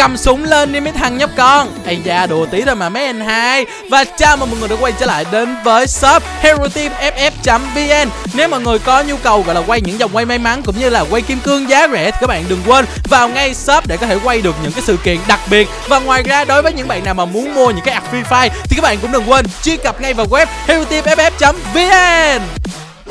cầm súng lên đi mấy thằng nhóc con. Ây da, đùa tí thôi mà mấy anh hai. Và chào mừng mọi người đã quay trở lại đến với shop hero team ff vn nếu mọi người có nhu cầu gọi là quay những dòng quay may mắn cũng như là quay kim cương giá rẻ thì các bạn đừng quên vào ngay shop để có thể quay được những cái sự kiện đặc biệt. Và ngoài ra, đối với những bạn nào mà muốn mua những cái app free fire thì các bạn cũng đừng quên truy cập ngay vào web hero team ff vn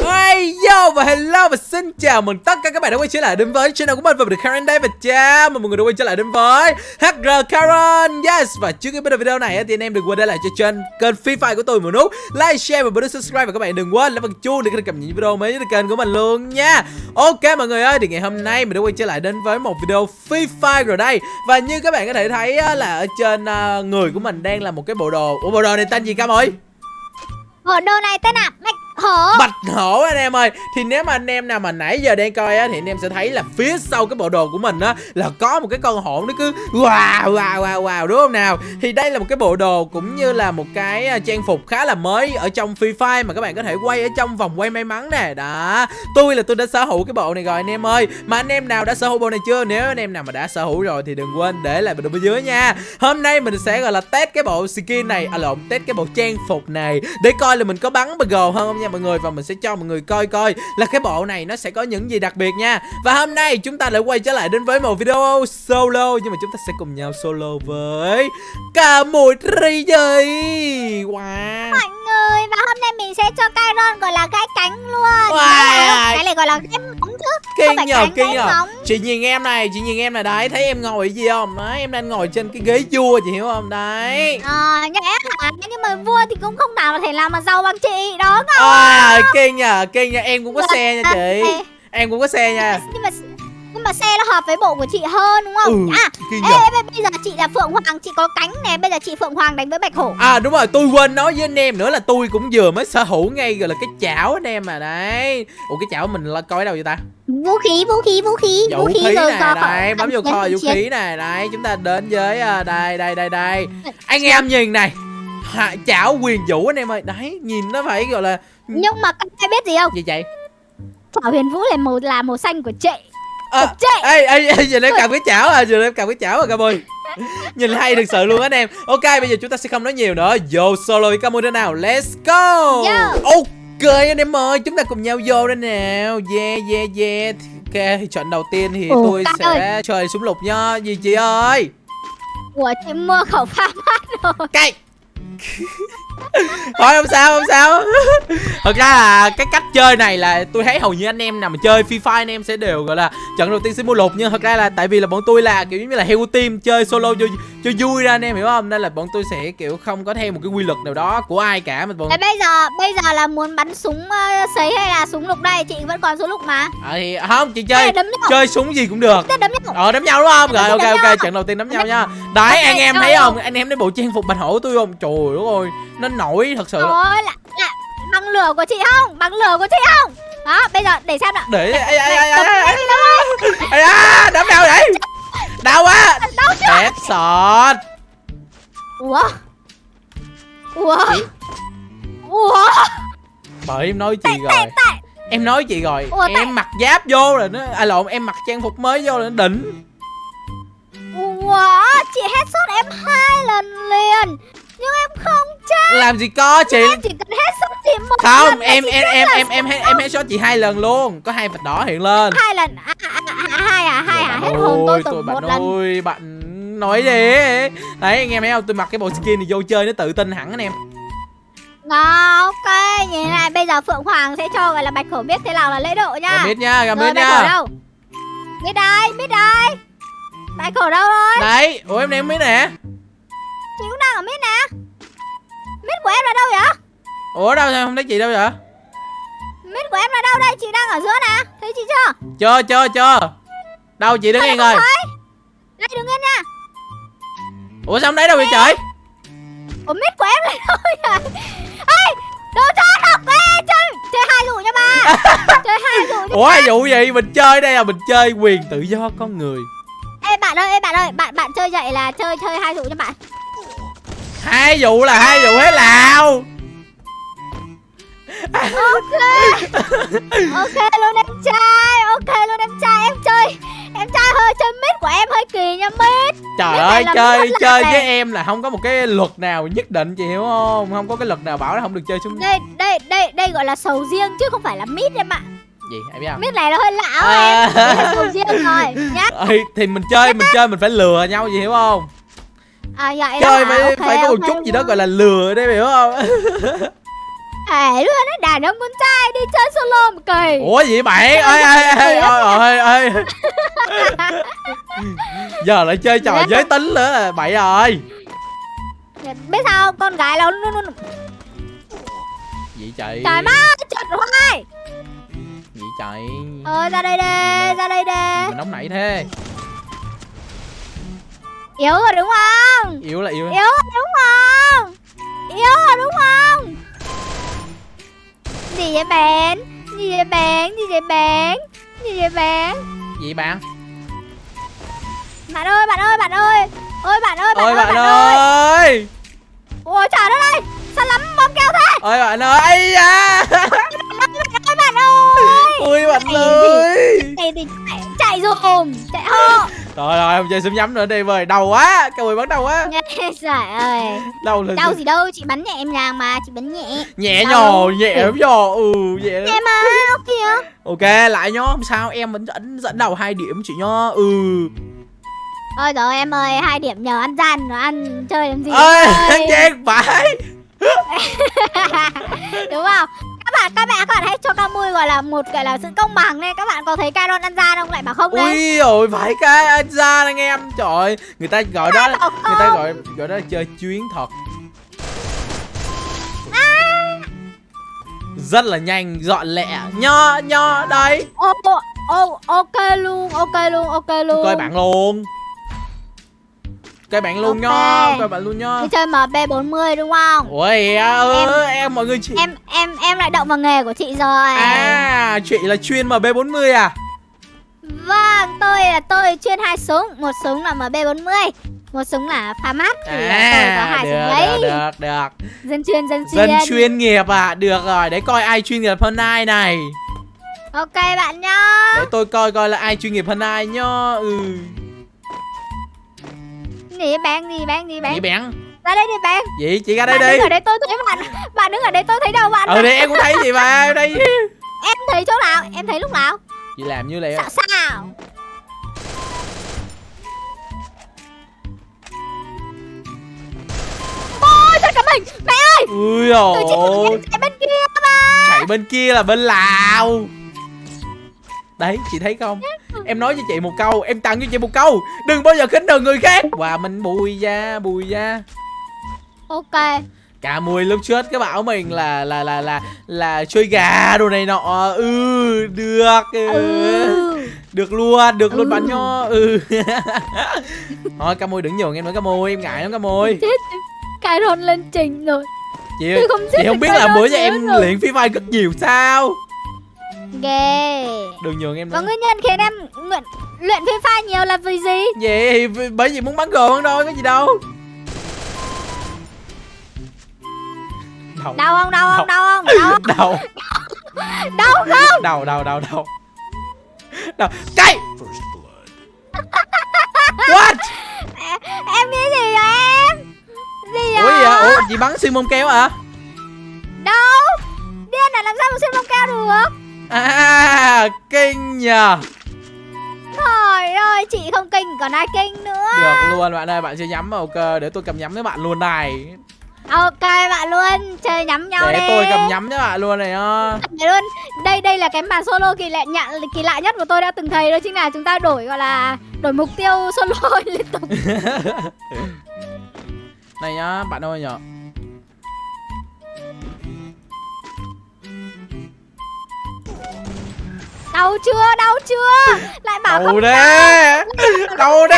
Hey yo và hello và xin chào mừng tất cả các bạn đã quay trở lại đến với channel của mình. Và mình Karen đây và chào mừng mọi người đã quay trở lại đến với HR Karen. Yes và trước khi bắt đầu video này thì anh em đừng quên để lại cho trên kênh Free Fire của tôi một nút like, share và bấm nút subscribe. Và các bạn đừng quên là bằng chuông để cập nhật những video mới trên kênh của mình luôn nha. Ok mọi người ơi thì ngày hôm nay mình đã quay trở lại đến với một video Free Fire rồi đây. Và như các bạn có thể thấy là ở trên à, người của mình đang là một cái bộ đồ. Ủa bộ đồ này tên gì Cam ơi? Bộ đồ này tên là Mac hổ Bạch hổ anh em ơi. Thì nếu mà anh em nào mà nãy giờ đang coi á, Thì anh em sẽ thấy là phía sau cái bộ đồ của mình á, Là có một cái con hổ nó cứ Wow wow wow wow, đúng không nào? Thì đây là một cái bộ đồ cũng như là một cái à, trang phục khá là mới Ở trong Free Fire mà các bạn có thể quay ở trong vòng quay may mắn nè. Đó. Tôi là tôi đã sở hữu cái bộ này rồi anh em ơi. Mà anh em nào đã sở hữu bộ này chưa? Nếu anh em nào mà đã sở hữu rồi thì đừng quên để lại bình luận bên dưới nha. Hôm nay mình sẽ, gọi là, test cái bộ skin này À lộn, test cái bộ trang phục này Để coi là mình có bắn bờ gồ hơn không nha mọi người Và mình sẽ cho mọi người coi coi là cái bộ này nó sẽ có những gì đặc biệt nha. Và hôm nay chúng ta lại quay trở lại đến với một video solo Nhưng mà chúng ta sẽ cùng nhau solo với cả một ri gì Wow. Mọi người và hôm nay mình sẽ cho Kyron gọi là gãy cánh luôn. Wow. Cái này gọi là chứ Kinh nhờ, kinh nhờ Chị nhìn em này, chị nhìn em này đấy Thấy em ngồi gì không? Đấy, em đang ngồi trên cái ghế vua chị hiểu không? Đấy Ờ, hả? Nhưng mà vua thì cũng không nào thể làm mà giàu bằng chị Đó không? À, kinh nhờ, kinh nhờ Em cũng có xe nha chị Em cũng có xe nha Nhưng mà nhưng mà xe nó hợp với bộ của chị hơn đúng không? Ừ, à, ê, ê, bây giờ chị là Phượng Hoàng, chị có cánh nè, bây giờ chị Phượng Hoàng đánh với Bạch Hổ. À đúng rồi, tôi quên nói với anh em nữa là tôi cũng vừa mới sở hữu ngay gọi là cái chảo anh em mà đấy. Ủa cái chảo mình là coi ở đâu vậy ta? Vũ khí, vũ khí, vũ khí, vũ, vũ khí, khí này, rồi đây, bấm vô kho vũ khí này, đây, chúng ta đến với uh, đây đây đây đây. Anh em nhìn này. Hạ, chảo quyền vũ anh em ơi. Đấy, nhìn nó phải gọi là Nhưng mà các ai biết gì không? Gì vậy? Chảo huyền vũ là màu là màu xanh của chị à, ê ê ê giờ em cầm cái chảo à giờ em cầm cái chảo à cam ơi. Nhìn hay thực sự luôn anh em. Ok bây giờ chúng ta sẽ không nói nhiều nữa. Vô solo với cam ơi nào? Let's go. Yeah. ok anh em ơi chúng ta cùng nhau vô đây nào. Yeah yeah yeah. Ok trận đầu tiên thì Ủa, tôi sẽ ơi. chơi súng lục nha. Gì chị ơi? Ủa chị mua khẩu pha mát rồi. Cây thôi không sao không sao. Thật ra là cái cách chơi này là tôi thấy hầu như anh em nào mà chơi free fire anh em sẽ đều gọi là trận đầu tiên sẽ mua lục nhưng thật ra là tại vì là bọn tôi là kiểu như là heo team chơi solo cho cho vui ra anh em hiểu không? Nên là bọn tôi sẽ kiểu không có theo một cái quy luật nào đó của ai cả mà bọn bây giờ bây giờ là muốn bắn súng uh, sấy hay là súng lục đây? Chị vẫn còn súng lục mà. À, thì không chị chơi chơi súng gì cũng được. Đấm nhau. Ờ đấm nhau đúng không? Rồi ok ok trận đầu tiên đấm nhau nha. đấy anh em thấy không? Anh em thấy bộ trang phục bạch hổ tôi không? Trời ơi nó nổi thật sự. Ôi, là, là bằng lửa của chị không? Bằng lửa của chị không? Đó bây giờ để xem nào. Để ai ai ai ai ai ai đấm đâu vậy. Đau quá. Headshot ủa? Ủa? Ủa? Bởi em nói chị rồi. em nói chị rồi. Ủa, em mặc giáp vô rồi nó à lộn em mặc trang phục mới vô rồi nó đỉnh. Ủa? Chị headshot em hai lần liền. Nhưng em không chết. Làm gì có chị? Em chỉ cần hết sức chị một không lần em em em em em em em hết shot chị hai lần luôn. Có hai vạch đỏ hiện lên. Hai lần à, à, à, à, hai à hai à hết hồn tôi từng một lần. ơi bạn nói đi. Đấy anh em thấy không tôi mặc cái bộ skin này vô chơi nó tự tin hẳn anh em. Ngon, ok, như thế này bây giờ Phượng Hoàng sẽ cho gọi là Bạch Hổ biết thế nào là lễ độ nha. Gà biết nha, gà biết nha. Bạch Hổ đâu? Biết đây, biết đây. Bạch Hổ đâu rồi? Đấy, ủa em không biết nè. Chị cũng đang ở mít nè Mít của em là đâu vậy Ủa đâu không thấy chị đâu vậy Mít của em là đâu đây? Chị đang ở giữa nè. Thấy chị chưa? Chưa chưa chưa. Đâu chị đứng yên rồi Đây đứng yên nha. Ủa sao không thấy đâu vậy trời? Ủa mít của em là đâu vậy? Ê Đồ cho học Ê chơi Chơi hai vụ nha ba. Chơi hai vụ nha Ủa hai vụ gì Mình chơi đây là mình chơi quyền tự do con người. Ê bạn ơi, ê bạn ơi, bạn bạn chơi vậy là chơi chơi hai vụ cho bạn. Hai vụ là hai vụ hết nào. ok. Ok luôn em trai ok luôn em trai. Em chơi em trai hơi chơi mít của em hơi kỳ nha mít Trời Cái ơi chơi chơi với em là không có một cái luật nào nhất định chị hiểu không? Không có cái luật nào bảo là không được chơi xuống đây đây đây đây gọi là sầu riêng chứ không phải là mít em ạ. Gì em biết không? Mít này nó hơi lão À. em. Riêng rồi. Nhá Thì mình chơi mình chơi mình phải lừa nhau gì hiểu không à vậy Chơi đó phải à, phải có một chút gì đó gọi là lừa đấy hiểu không? Ê luôn á đàn ông con trai đi chơi solo một kỳ. Ủa gì bạn ơi ơi ơi ơi ơi ơi Giờ lại chơi trò Dạ. giới tính nữa là bậy rồi biết sao con gái nó luôn luôn Gì chạy. Trời má chật hoài. Gì chạy. Ờ ra đây đi ra đây đi. Mình nóng nảy thế yếu rồi đúng không? Yếu là yếu. Yếu rồi đúng không? Yếu rồi đúng không? Gì vậy bạn? Gì vậy bạn? Gì vậy bạn? Gì vậy bạn? Gì bạn? Bạn ơi bạn ơi bạn ơi. Ôi bạn ơi bạn Ôi ơi bạn bạn ơi. ơi! Ôi trời đất ơi. Sao lắm bom keo thế? Ôi bạn ơi Ây da! Ôi bạn ơi Ui bạn ơi! Này thì chạy, chạy dùm. Chạy hô Rồi rồi không chơi súng nhắm nữa đi vời Đầu quá Cái mùi bắn đầu quá. Trời ơi. Đầu là đau gì? đâu chị bắn nhẹ em nhàng mà chị bắn nhẹ. Nhẹ Đau nhò? Nhẹ lắm nhò Ừ nhẹ lắm. Nhẹ mà ok kìa Ok lại nhá Không sao em vẫn dẫn dẫn đầu hai điểm chị nhá Ừ. Ôi trời ơi, em ơi hai điểm nhờ ăn gian nó ăn chơi làm gì ơi. chết phải đúng không các bạn các bạn các bạn hãy cho Camui gọi là một gọi là sự công bằng này các bạn có thấy Caron ăn gian không? Lại bảo không đấy ui rồi phải cái anh ra anh em. Trời người ta gọi đó người ta gọi gọi đó là chơi chuyến thật. Rất là nhanh dọn lẹ nho nho đây ô ô ô ok luôn ok luôn ok luôn coi bạn luôn coi bạn luôn Ok. nho coi bạn luôn nho chơi MB 40 đúng không? Ôi ơ em mọi người chị em em em lại động vào nghề của chị rồi. À chị là chuyên mb 40 à? Vâng tôi là tôi chuyên hai súng. Một súng là MB 40 một súng là pha mát. Thì là tôi có à hai súng được đấy được được được. Dân chuyên dân chuyên dân chuyên. nghiệp à được rồi để coi ai chuyên nghiệp hơn ai này. Ok bạn nhá. Để tôi coi coi là ai chuyên nghiệp hơn ai nhá ừ gì bạn gì bạn gì bạn vậy bèn ra đây đi bạn vậy chị ra đây bạn đi. đứng ở đây tôi thấy bạn bạn đứng ở đây tôi thấy đâu bạn ừ thì em cũng thấy gì mà đây em thấy chỗ nào? Em thấy lúc nào? Chị làm như vậy sao sao? Ôi thật cả mình mẹ ơi! Ui em chạy bên kia mà. Chạy bên kia là bên lào đấy chị thấy không? Em nói cho chị một câu em tặng cho chị một câu. Đừng bao giờ khinh thường người khác. Và mình bùi ra bùi ra ok. Cả mùi lúc trước cái bảo mình là là là là là chơi gà đồ này nọ. Ừ được. Ừ. ừ. Được luôn được luôn Ừ. bạn nho ừ. Thôi ca môi đừng nhường em nữa ca môi em ngại lắm ca môi. Chết rôn lên trình rồi. Chị tôi không chị không biết là bữa giờ em luyện phi fire rất nhiều sao ghê. Đừng nhường em và nữa. nguyên nhân khiến em luyện luyện phi pha nhiều là vì gì? Vì- bởi vì muốn bắn gồ hơn thôi có gì đâu. Đầu đau không? Đau không? Đau không? Đau không? Đầu đau không? Đầu đầu đầu đầu đầu cái what? Em nghĩ gì vậy em? Gì vậy ủa gì vậy? ủa chị bắn xuyên mông kéo hả? Đâu? Điên là làm sao mà xuyên bông keo được à kinh nhờ. Trời ơi chị không kinh còn ai kinh nữa. Được luôn bạn ơi bạn chơi nhắm vào ok để tôi cầm nhắm với bạn luôn này. Ok bạn luôn chơi nhắm nhau để đi tôi cầm nhắm với bạn luôn này Để luôn. Đây đây là cái màn solo kỳ lạ nhận kỳ lạ nhất mà tôi đã từng thấy đó chính là chúng ta đổi gọi là đổi mục tiêu solo liên tục. Này nhá bạn ơi nhở đau chưa? Đau chưa? Lại bảo đầu không đê. đê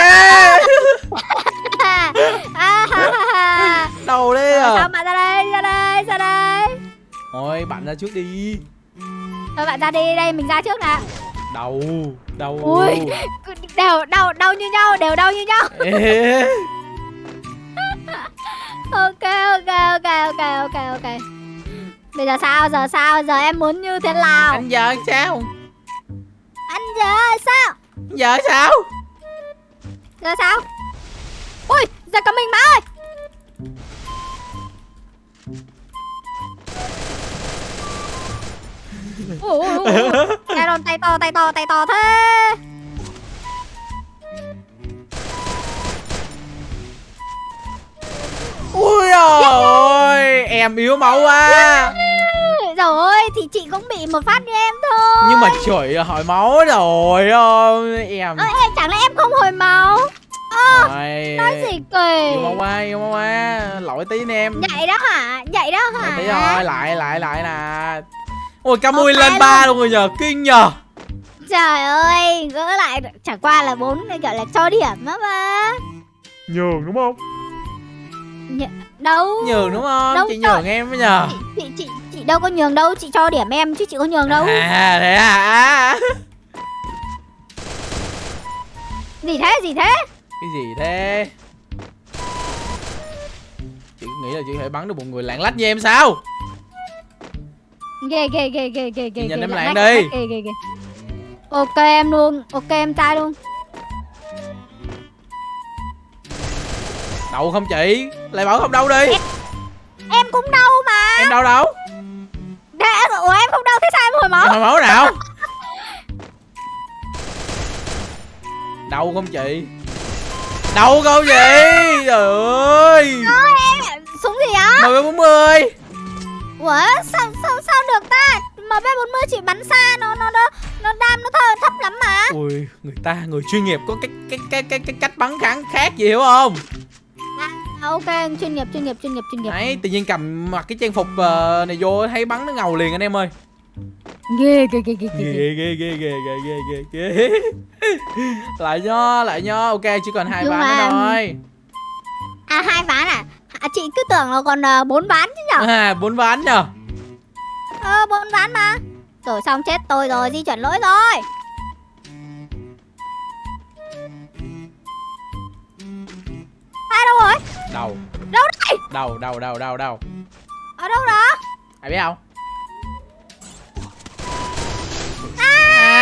à, à, ha, ha, ha. đầu đê Rồi, sao à bạn ra đây? Ra đây ra đây. Thôi bạn ra trước đi. Thôi bạn ra đi đây mình ra trước nè đầu đầu ui đều đau đau như nhau đều đau như nhau. Ok ok ok ok ok ok. Bây giờ sao? Giờ sao? Giờ em muốn như thế nào? Anh giờ sao giờ sao? Giờ sao? Giờ sao? Ui giờ cả mình má ơi. Ủa, ủa. Tay đòn tay to tay to tay to thế. Ui ôi em yếu máu quá Rồi thì chị cũng bị một phát như em thôi. Nhưng mà trời ơi, hỏi máu rồi ơi em Ơ em chẳng lẽ em không hồi máu? Ơ Rồi. nói gì kỳ. yêu máu quá yêu máu quá lỗi tí nè em. Vậy đó hả? Vậy đó lỗi hả tí rồi lại lại lại nè. Ôi camui lên ba luôn. rồi nhờ kinh nhờ. Trời ơi gỡ lại chẳng qua là bốn gọi là cho điểm đó mà nhường đúng không? Nh đâu? Nhường đúng không? Đâu chị nhường em mới nhờ. Chị, chị chị đâu có nhường đâu chị cho điểm em chứ chị có nhường đâu. À thế à? Gì thế gì thế? Cái gì thế? Chị nghĩ là chị thể bắn được một người lạng lách như em sao? Ghê ghê ghê ghê ghê ghê nhìn em lạng đi. ghê ghê ghê ok em luôn ok em trai luôn. Đậu không chị? Lại bảo không đâu đi. Em cũng đâu mà. Em đâu đâu máu. Hồi máu nào? Đâu không chị? Đâu không chị? Trời ơi. Súng gì á? Mười bốn mươi. Ủa sao sao sao được ta? Mb 40 chỉ bắn xa nó nó nó nó đam nó thơ thấp lắm mà. Ui người ta người chuyên nghiệp có cái cái cái cái, cái cách bắn kháng khác gì hiểu không? À, ok chuyên nghiệp chuyên nghiệp chuyên nghiệp chuyên nghiệp. Đấy tự nhiên cầm mặc cái trang phục ờ, này vô thấy bắn nó ngầu liền anh em ơi ghê ghê ghê ghê ghê ghê ghê. ghê ghê ghê ghê ghê ghê. Lại nho lại nho ok chỉ còn hai ván nữa thôi. À hai ván à, à chị cứ tưởng là còn ờ, bốn ván chứ nhở? À bốn ván nhờ ờ bốn ván mà. Rồi xong chết tôi rồi di chuyển lỗi rồi. Ai đâu rồi? Đầu đâu đây? Đầu đầu đầu đầu đầu ở đâu đó? Ai biết không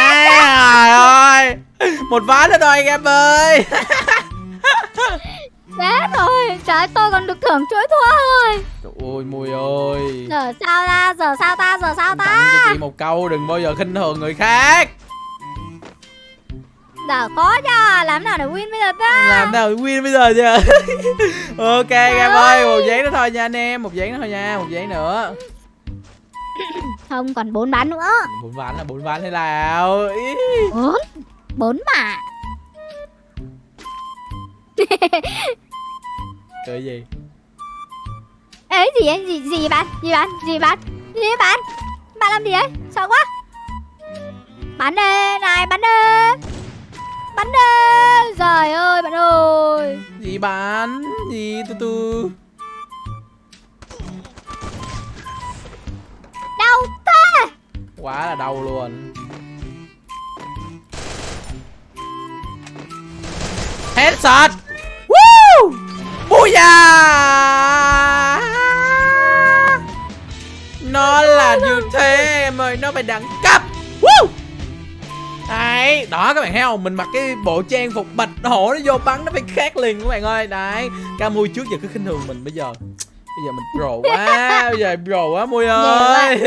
à, trời ơi. Một ván nữa rồi anh em ơi. Chết rồi. Trời ơi, tôi còn được thưởng chuỗi thua rồi. Trời ơi mùi ơi. Giờ sao ta? Giờ sao ta? Giờ sao tặng ta? cho chị một câu đừng bao giờ khinh thường người khác. Giờ khó cho. Làm nào để win bây giờ ta? Làm nào win bây giờ chưa ok anh em ơi một giấy nữa thôi nha anh em một giấy nữa thôi nha một giấy nữa không còn bốn ván nữa. Bốn ván là bốn ván thế nào? Bốn? Bốn mà. Cười gì? Ấy gì ấy? Gì gì bạn gì bạn gì bạn gì bạn bạn làm gì ấy? Sợ quá. Bắn đi này bắn đi bắn đi trời ơi bạn ơi. Gì bán gì từ từ quá là đau luôn headshot Woo! Booyah! Nó là như thế em ơi, nó phải đẳng cấp Woo! Đấy, đó các bạn thấy không? Mình mặc cái bộ trang phục bạch hổ nó vô bắn nó phải khác liền các bạn ơi Đấy, ca mui trước giờ cứ khinh thường mình bây giờ Bây giờ mình pro quá, bây giờ pro quá mui ơi.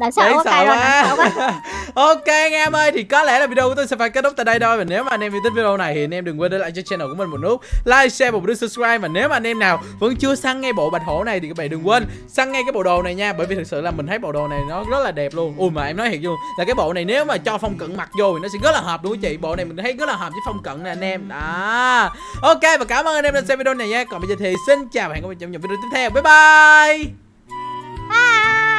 đáng sợ quá. Ok anh em ơi thì có lẽ là video của tôi sẽ phải kết thúc tại đây thôi. Và nếu mà anh em yêu thích video này thì anh em đừng quên để lại cho channel của mình một nút Like, share và một nút subscribe. Và nếu mà anh em nào vẫn chưa săn ngay bộ bạch hổ này Thì các bạn đừng quên săn ngay cái bộ đồ này nha. Bởi vì thực sự là mình thấy bộ đồ này nó rất là đẹp luôn. Ui mà em nói thiệt luôn Là cái bộ này nếu mà cho phong cận mặc vô thì nó sẽ rất là hợp đúng không chị? Bộ này mình thấy rất là hợp với phong cận nè anh em. Đó. Ok và cảm ơn anh em đã xem video này nha. Còn bây giờ thì xin chào và hẹn gặp lại trong hẹn video tiếp theo bye bye, bye.